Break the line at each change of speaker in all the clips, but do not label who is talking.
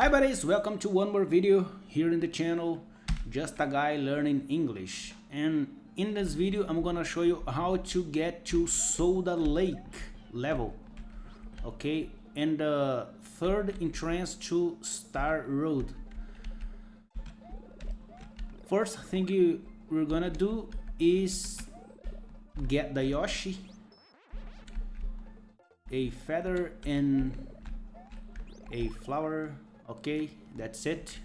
Hi buddies, welcome to one more video here in the channel, just a guy learning English. And in this video, I'm gonna show you how to get to Soda Lake level. Okay, and the third entrance to Star Road. First thing you, we're gonna do is get the Yoshi, a feather and a flower okay that's it.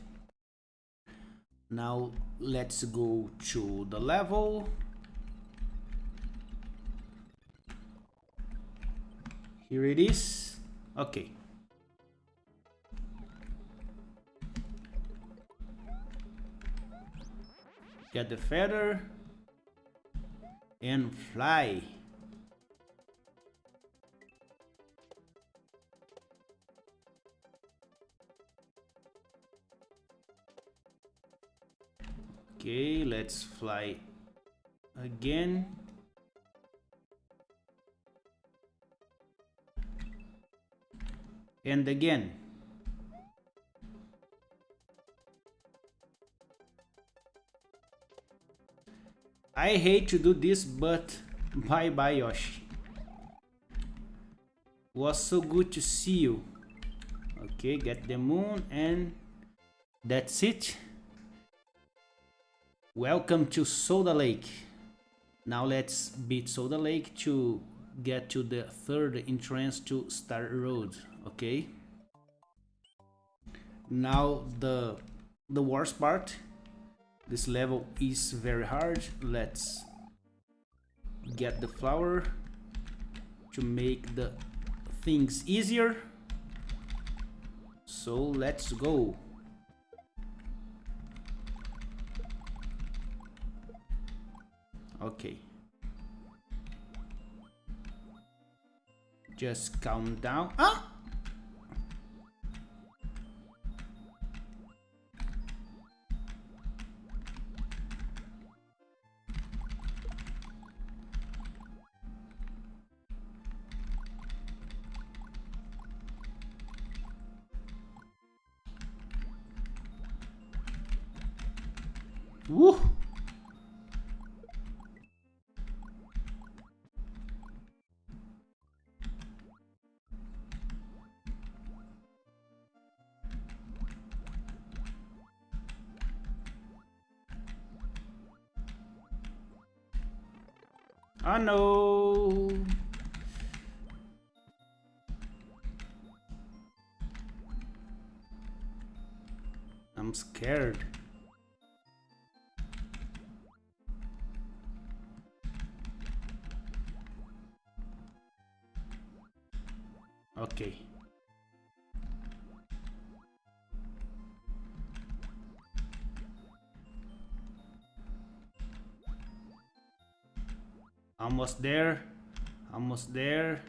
Now let's go to the level. Here it is. Okay. Get the feather and fly okay let's fly again. And again. I hate to do this but bye bye Yoshi. Was so good to see you. Okay get the moon and that's it Welcome to Soda Lake. Now let's beat Soda Lake to get to the third entrance to Star Road, okay? Now the the worst part. This level is very hard. Let's get the flower to make the things easier. So let's go. Okay. Just calm down. Ah! Woo! I know. I'm scared. Okay. Almost there almost there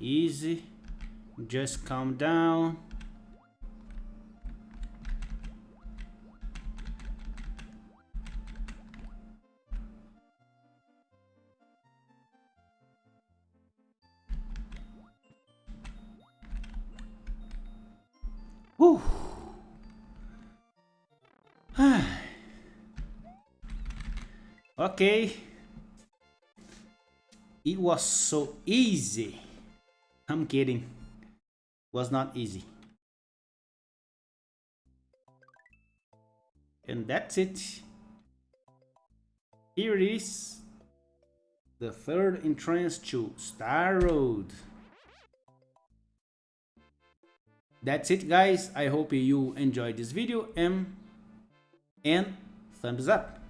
easy. Just calm down. Okay it was so easy. I'm kidding. It was not easy. And that's it. Here it is. The third entrance to Star Road. That's it guys. I hope you enjoyed this video and, and thumbs up.